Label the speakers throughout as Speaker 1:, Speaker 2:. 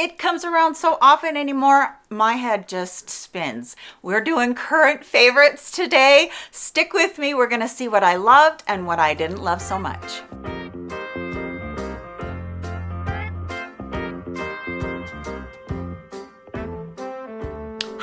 Speaker 1: it comes around so often anymore, my head just spins. We're doing current favorites today. Stick with me. We're gonna see what I loved and what I didn't love so much.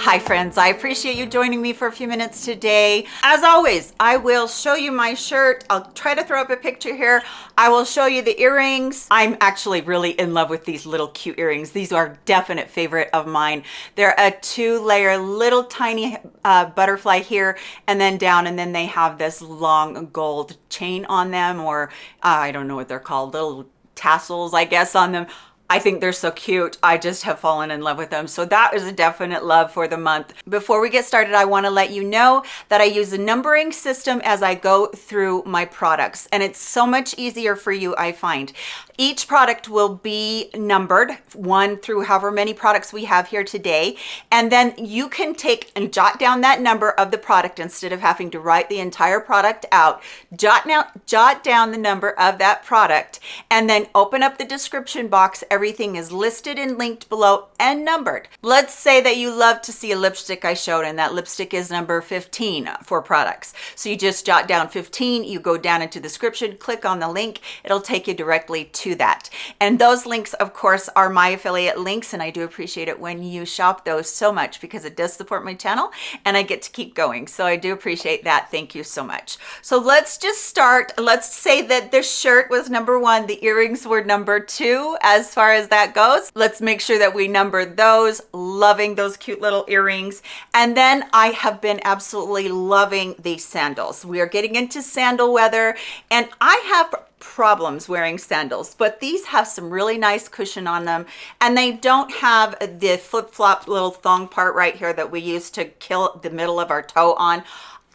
Speaker 1: Hi friends, I appreciate you joining me for a few minutes today. As always, I will show you my shirt. I'll try to throw up a picture here. I will show you the earrings. I'm actually really in love with these little cute earrings. These are definite favorite of mine. They're a two layer little tiny uh, butterfly here and then down and then they have this long gold chain on them or uh, I don't know what they're called, little tassels I guess on them I think they're so cute. I just have fallen in love with them. So that is a definite love for the month. Before we get started, I wanna let you know that I use a numbering system as I go through my products. And it's so much easier for you, I find. Each product will be numbered, one through however many products we have here today. And then you can take and jot down that number of the product instead of having to write the entire product out. Jot, now, jot down the number of that product and then open up the description box. Everything is listed and linked below and numbered. Let's say that you love to see a lipstick I showed and that lipstick is number 15 for products. So you just jot down 15, you go down into the description, click on the link, it'll take you directly to to that. And those links, of course, are my affiliate links. And I do appreciate it when you shop those so much because it does support my channel and I get to keep going. So I do appreciate that. Thank you so much. So let's just start. Let's say that this shirt was number one. The earrings were number two as far as that goes. Let's make sure that we number those. Loving those cute little earrings. And then I have been absolutely loving these sandals. We are getting into sandal weather and I have problems wearing sandals but these have some really nice cushion on them and they don't have the flip-flop little thong part right here that we use to kill the middle of our toe on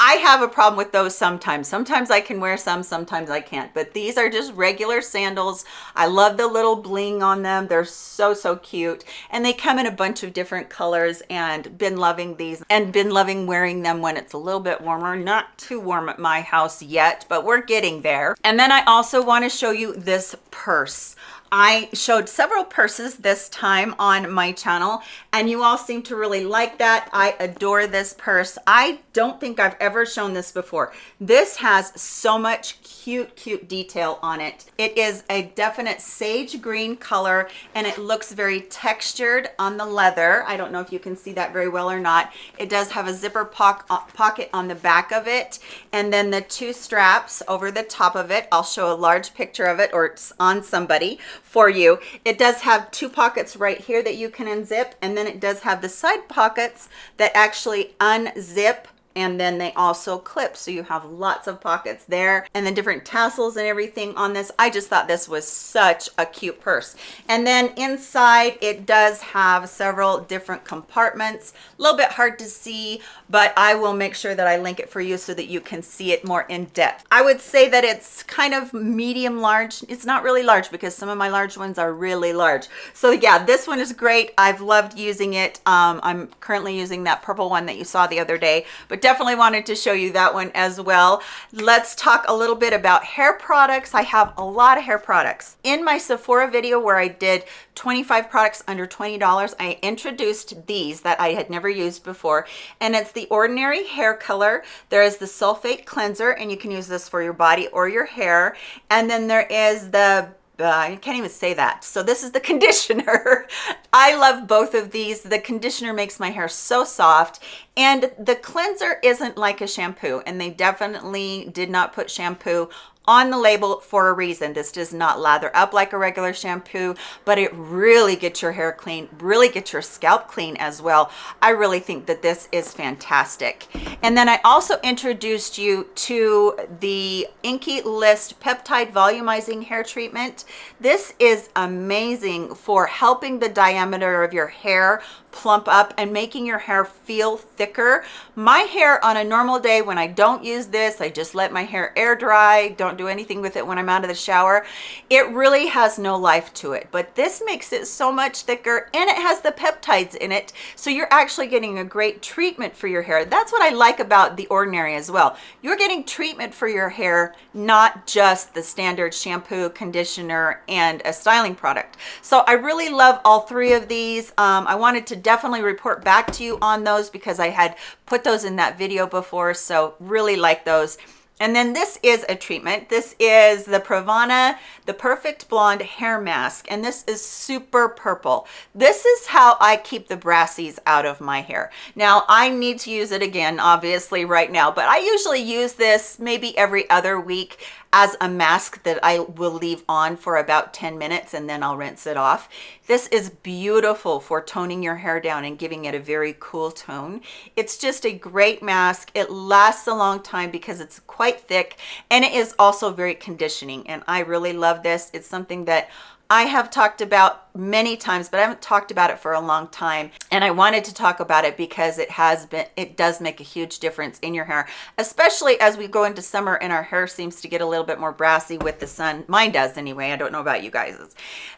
Speaker 1: I have a problem with those sometimes. Sometimes I can wear some, sometimes I can't. But these are just regular sandals. I love the little bling on them. They're so, so cute. And they come in a bunch of different colors and been loving these and been loving wearing them when it's a little bit warmer. Not too warm at my house yet, but we're getting there. And then I also want to show you this purse. I showed several purses this time on my channel and you all seem to really like that. I adore this purse. I don't think I've ever shown this before. This has so much cute, cute detail on it. It is a definite sage green color and it looks very textured on the leather. I don't know if you can see that very well or not. It does have a zipper uh, pocket on the back of it and then the two straps over the top of it. I'll show a large picture of it or it's on somebody for you. It does have two pockets right here that you can unzip and then it does have the side pockets that actually unzip and then they also clip so you have lots of pockets there and then different tassels and everything on this. I just thought this was such a cute purse. And then inside it does have several different compartments. A little bit hard to see but i will make sure that i link it for you so that you can see it more in depth. I would say that it's kind of medium large. It's not really large because some of my large ones are really large. So yeah this one is great. I've loved using it. Um, i'm currently using that purple one that you saw the other day but definitely wanted to show you that one as well. Let's talk a little bit about hair products. I have a lot of hair products. In my Sephora video where I did 25 products under $20, I introduced these that I had never used before. And it's the Ordinary Hair Color. There is the Sulfate Cleanser, and you can use this for your body or your hair. And then there is the Uh, I can't even say that. So this is the conditioner. I love both of these. The conditioner makes my hair so soft and the cleanser isn't like a shampoo and they definitely did not put shampoo on the label for a reason. This does not lather up like a regular shampoo, but it really gets your hair clean, really gets your scalp clean as well. I really think that this is fantastic. And then I also introduced you to the INKEY List Peptide Volumizing Hair Treatment. This is amazing for helping the diameter of your hair plump up and making your hair feel thicker. My hair on a normal day when I don't use this, I just let my hair air dry, don't don't do anything with it when I'm out of the shower. It really has no life to it, but this makes it so much thicker and it has the peptides in it. So you're actually getting a great treatment for your hair. That's what I like about the Ordinary as well. You're getting treatment for your hair, not just the standard shampoo, conditioner, and a styling product. So I really love all three of these. Um, I wanted to definitely report back to you on those because I had put those in that video before. So really like those. And then this is a treatment. This is the Pravana, the Perfect Blonde Hair Mask. And this is super purple. This is how I keep the brassies out of my hair. Now, I need to use it again, obviously, right now. But I usually use this maybe every other week as a mask that I will leave on for about 10 minutes and then I'll rinse it off. This is beautiful for toning your hair down and giving it a very cool tone. It's just a great mask. It lasts a long time because it's quite thick and it is also very conditioning and I really love this. It's something that I have talked about many times, but I haven't talked about it for a long time. And I wanted to talk about it because it has been, it does make a huge difference in your hair, especially as we go into summer and our hair seems to get a little bit more brassy with the sun. Mine does anyway. I don't know about you guys.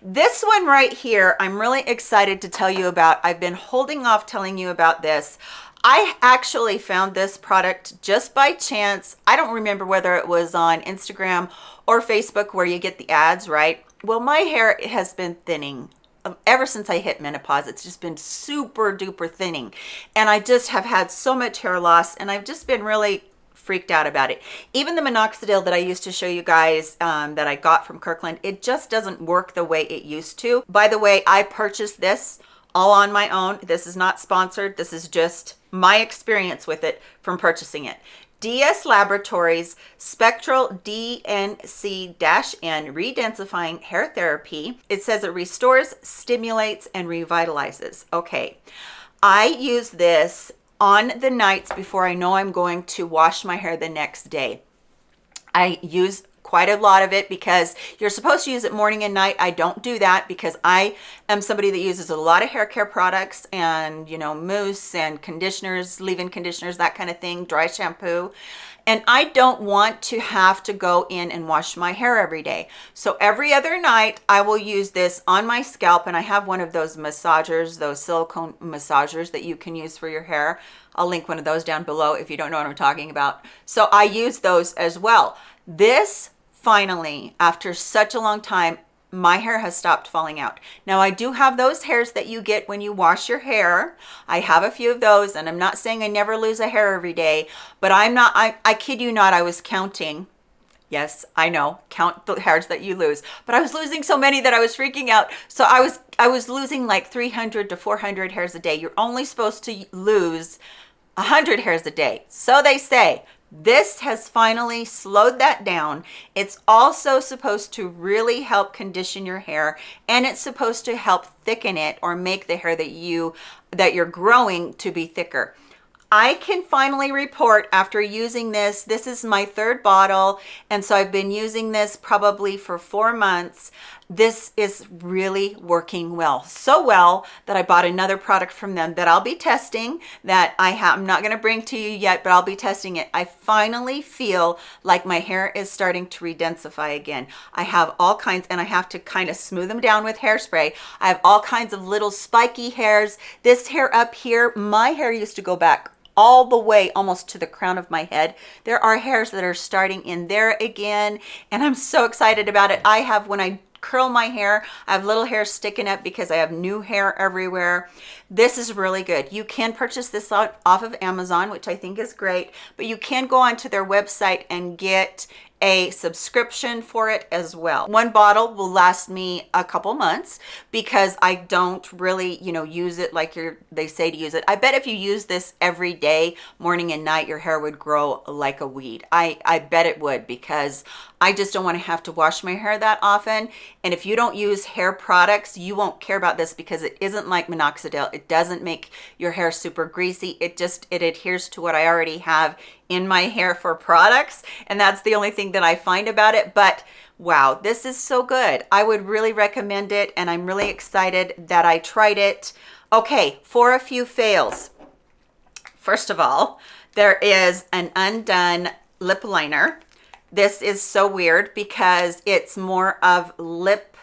Speaker 1: This one right here, I'm really excited to tell you about. I've been holding off telling you about this. I actually found this product just by chance. I don't remember whether it was on Instagram or Facebook where you get the ads, right? Well, my hair has been thinning um, ever since I hit menopause. It's just been super duper thinning. And I just have had so much hair loss and I've just been really freaked out about it. Even the minoxidil that I used to show you guys um, that I got from Kirkland, it just doesn't work the way it used to. By the way, I purchased this all on my own. This is not sponsored. This is just my experience with it from purchasing it. DS Laboratories Spectral DNC-N Redensifying Hair Therapy. It says it restores, stimulates, and revitalizes. Okay, I use this on the nights before I know I'm going to wash my hair the next day. I use quite a lot of it because you're supposed to use it morning and night. I don't do that because I am somebody that uses a lot of hair care products and, you know, mousse and conditioners, leave-in conditioners, that kind of thing, dry shampoo. And I don't want to have to go in and wash my hair every day. So every other night, I will use this on my scalp. And I have one of those massagers, those silicone massagers that you can use for your hair. I'll link one of those down below if you don't know what I'm talking about. So I use those as well. This finally, after such a long time, my hair has stopped falling out. Now I do have those hairs that you get when you wash your hair. I have a few of those and I'm not saying I never lose a hair every day, but I'm not, I, I kid you not, I was counting. Yes, I know, count the hairs that you lose, but I was losing so many that I was freaking out. So I was, I was losing like 300 to 400 hairs a day. You're only supposed to lose 100 hairs a day. So they say, this has finally slowed that down. It's also supposed to really help condition your hair and it's supposed to help thicken it or make the hair that you that you're growing to be thicker. I can finally report after using this, this is my third bottle. And so I've been using this probably for four months. This is really working well. So well that I bought another product from them that I'll be testing that I have, I'm not gonna bring to you yet, but I'll be testing it. I finally feel like my hair is starting to redensify again. I have all kinds, and I have to kind of smooth them down with hairspray. I have all kinds of little spiky hairs. This hair up here, my hair used to go back all the way almost to the crown of my head. There are hairs that are starting in there again, and I'm so excited about it. I have, when I curl my hair. I have little hair sticking up because I have new hair everywhere. This is really good. You can purchase this off of Amazon, which I think is great, but you can go onto their website and get a subscription for it as well. One bottle will last me a couple months because I don't really, you know, use it like you're, they say to use it. I bet if you use this every day, morning and night, your hair would grow like a weed. I, I bet it would because I just don't want to have to wash my hair that often. And if you don't use hair products, you won't care about this because it isn't like minoxidil. It doesn't make your hair super greasy. It just, it adheres to what I already have in my hair for products. And that's the only thing that I find about it. But wow, this is so good. I would really recommend it. And I'm really excited that I tried it. Okay, for a few fails. First of all, there is an undone lip liner This is so weird because it's more of lip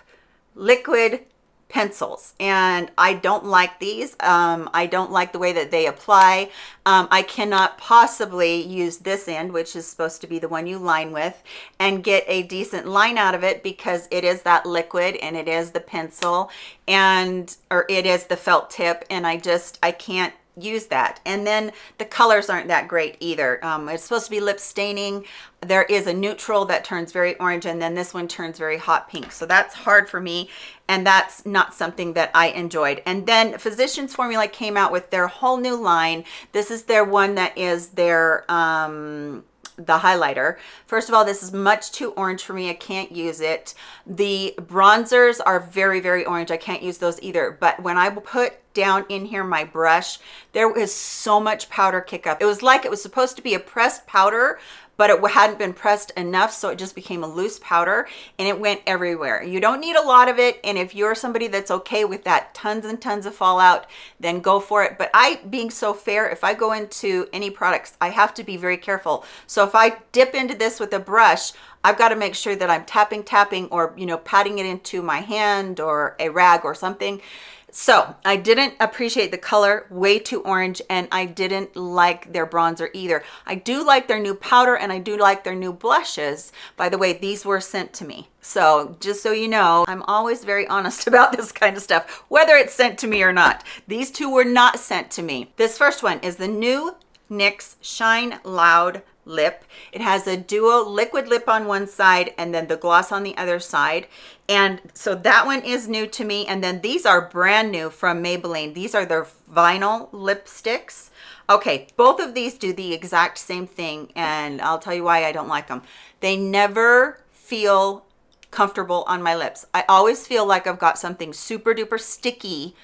Speaker 1: liquid pencils and I don't like these. Um, I don't like the way that they apply. Um, I cannot possibly use this end, which is supposed to be the one you line with, and get a decent line out of it because it is that liquid and it is the pencil and, or it is the felt tip. And I just, I can't use that. And then the colors aren't that great either. Um, it's supposed to be lip staining. There is a neutral that turns very orange and then this one turns very hot pink. So that's hard for me and that's not something that I enjoyed. And then physicians formula came out with their whole new line. This is their one that is their um the highlighter. First of all this is much too orange for me. I can't use it. The bronzers are very very orange. I can't use those either. But when i put down in here my brush there was so much powder kick up. It was like it was supposed to be a pressed powder but it hadn't been pressed enough so it just became a loose powder and it went everywhere. You don't need a lot of it and if you're somebody that's okay with that tons and tons of fallout then go for it. But i being so fair if i go into any products i have to be very careful. So if i dip into this with a brush I've got to make sure that I'm tapping, tapping, or, you know, patting it into my hand or a rag or something so I didn't appreciate the color, way too orange, and I didn't like their bronzer either. I do like their new powder and I do like their new blushes. By the way, these were sent to me. So just so you know, I'm always very honest about this kind of stuff, whether it's sent to me or not. These two were not sent to me. This first one is the new NYX Shine Loud lip. It has a duo liquid lip on one side and then the gloss on the other side. And so that one is new to me. And then these are brand new from Maybelline. These are their vinyl lipsticks. Okay, both of these do the exact same thing. And I'll tell you why I don't like them. They never feel comfortable on my lips. I always feel like I've got something super duper sticky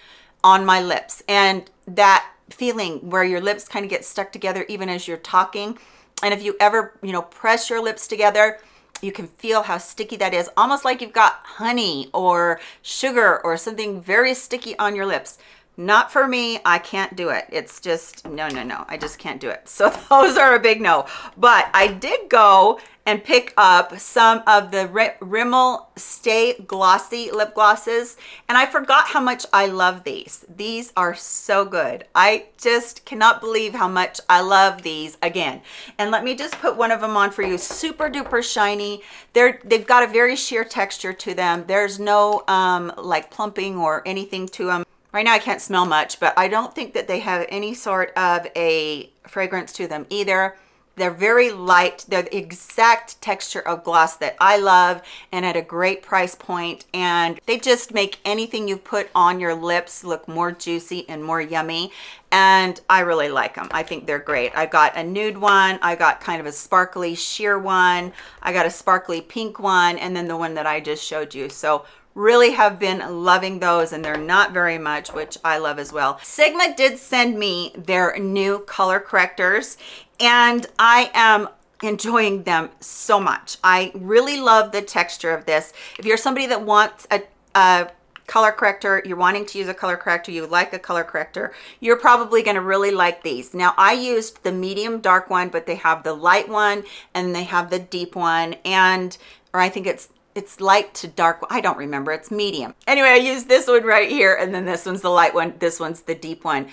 Speaker 1: on my lips. And that feeling where your lips kind of get stuck together even as you're talking and if you ever, you know, press your lips together, you can feel how sticky that is, almost like you've got honey or sugar or something very sticky on your lips. Not for me, I can't do it. It's just, no, no, no, I just can't do it. So those are a big no. But I did go and pick up some of the Rimmel Stay Glossy lip glosses. And I forgot how much I love these. These are so good. I just cannot believe how much I love these again. And let me just put one of them on for you. Super duper shiny. They're, they've got a very sheer texture to them. There's no um, like plumping or anything to them. Right now I can't smell much, but I don't think that they have any sort of a fragrance to them either. They're very light. They're the exact texture of gloss that I love and at a great price point. And they just make anything you put on your lips look more juicy and more yummy. And I really like them. I think they're great. I got a nude one. I got kind of a sparkly sheer one. I got a sparkly pink one. And then the one that I just showed you. So really have been loving those and they're not very much which i love as well sigma did send me their new color correctors and I am enjoying them so much. I really love the texture of this. If you're somebody that wants a, a color corrector, you're wanting to use a color corrector, you like a color corrector, you're probably gonna really like these. Now I used the medium dark one, but they have the light one and they have the deep one and, or I think it's it's light to dark i don't remember it's medium anyway i use this one right here and then this one's the light one this one's the deep one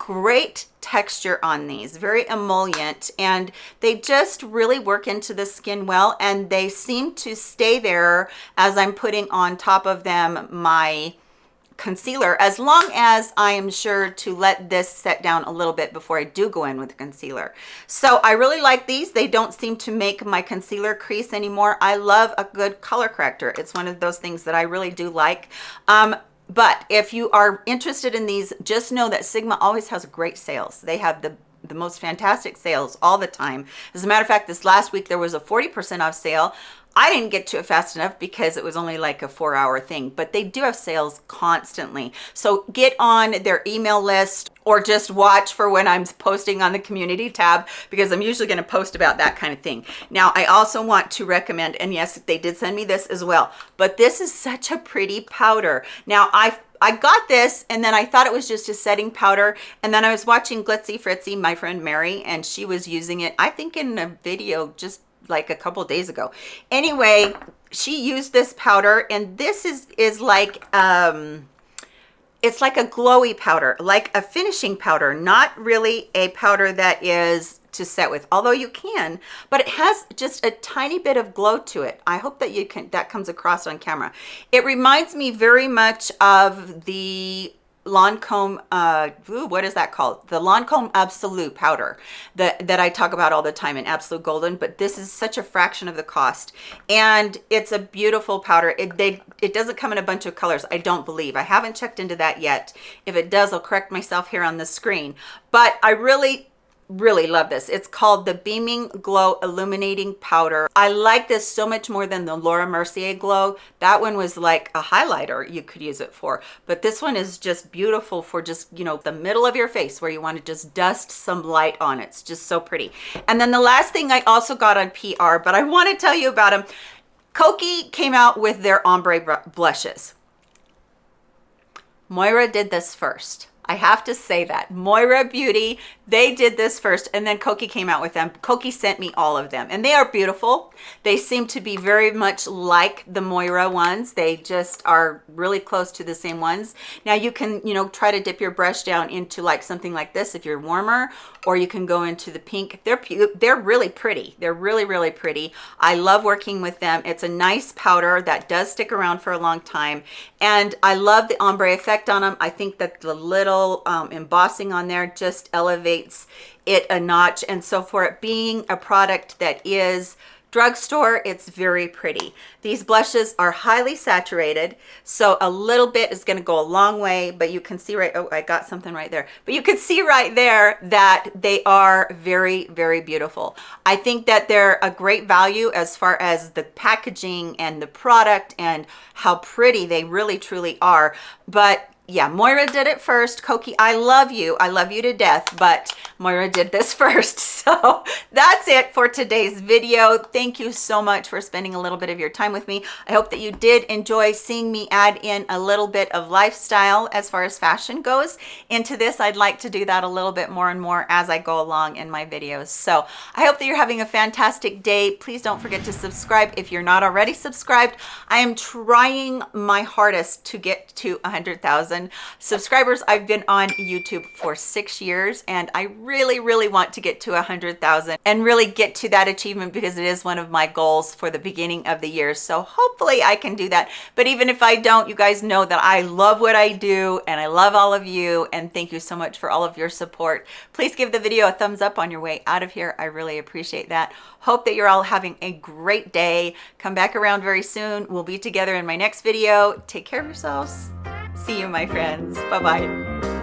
Speaker 1: great texture on these very emollient and they just really work into the skin well and they seem to stay there as i'm putting on top of them my concealer as long as I am sure to let this set down a little bit before I do go in with the concealer. So I really like these. They don't seem to make my concealer crease anymore. I love a good color corrector. It's one of those things that I really do like. Um, but if you are interested in these, just know that Sigma always has great sales. They have the the most fantastic sales all the time. As a matter of fact, this last week there was a 40% off sale I didn't get to it fast enough because it was only like a four hour thing, but they do have sales constantly. So get on their email list or just watch for when I'm posting on the community tab because I'm usually going to post about that kind of thing. Now, I also want to recommend, and yes, they did send me this as well, but this is such a pretty powder. Now, I I got this and then I thought it was just a setting powder. And then I was watching Glitzy Fritzy, my friend Mary, and she was using it, I think in a video just like a couple days ago. Anyway, she used this powder and this is, is like, um, it's like a glowy powder, like a finishing powder, not really a powder that is to set with, although you can, but it has just a tiny bit of glow to it. I hope that you can, that comes across on camera. It reminds me very much of the Lancome, uh, ooh, what is that called? The Lancome Absolute powder that, that I talk about all the time in Absolute Golden, but this is such a fraction of the cost. And it's a beautiful powder. It, they, it doesn't come in a bunch of colors, I don't believe. I haven't checked into that yet. If it does, I'll correct myself here on the screen. But I really really love this. It's called the beaming glow illuminating powder. I like this so much more than the laura mercier glow. That one was like a highlighter you could use it for. But this one is just beautiful for just you know the middle of your face where you want to just dust some light on. It it's just so pretty. And then the last thing i also got on pr but i want to tell you about them Kokie came out with their ombre blushes. Moira did this first I have to say that. Moira Beauty, they did this first and then Kokie came out with them. Kokie sent me all of them and they are beautiful. They seem to be very much like the Moira ones. They just are really close to the same ones. Now you can, you know, try to dip your brush down into like something like this if you're warmer or you can go into the pink. They're, they're really pretty. They're really, really pretty. I love working with them. It's a nice powder that does stick around for a long time. And I love the ombre effect on them. I think that the little um, embossing on there just elevates it a notch. And so for it being a product that is drugstore it's very pretty. These blushes are highly saturated so a little bit is going to go a long way but you can see right oh i got something right there. But you can see right there that they are very very beautiful. I think that they're a great value as far as the packaging and the product and how pretty they really truly are. But yeah, Moira did it first. Kokie, I love you. I love you to death, but Moira did this first. So that's it for today's video. Thank you so much for spending a little bit of your time with me. I hope that you did enjoy seeing me add in a little bit of lifestyle as far as fashion goes into this. I'd like to do that a little bit more and more as I go along in my videos. So I hope that you're having a fantastic day. Please don't forget to subscribe if you're not already subscribed. I am trying my hardest to get to 100,000 subscribers. I've been on YouTube for six years and I really, really want to get to a hundred thousand and really get to that achievement because it is one of my goals for the beginning of the year. So hopefully I can do that. But even if I don't, you guys know that I love what I do and I love all of you. And thank you so much for all of your support. Please give the video a thumbs up on your way out of here. I really appreciate that. Hope that you're all having a great day. Come back around very soon. We'll be together in my next video. Take care of yourselves. See you, my friends. Bye bye.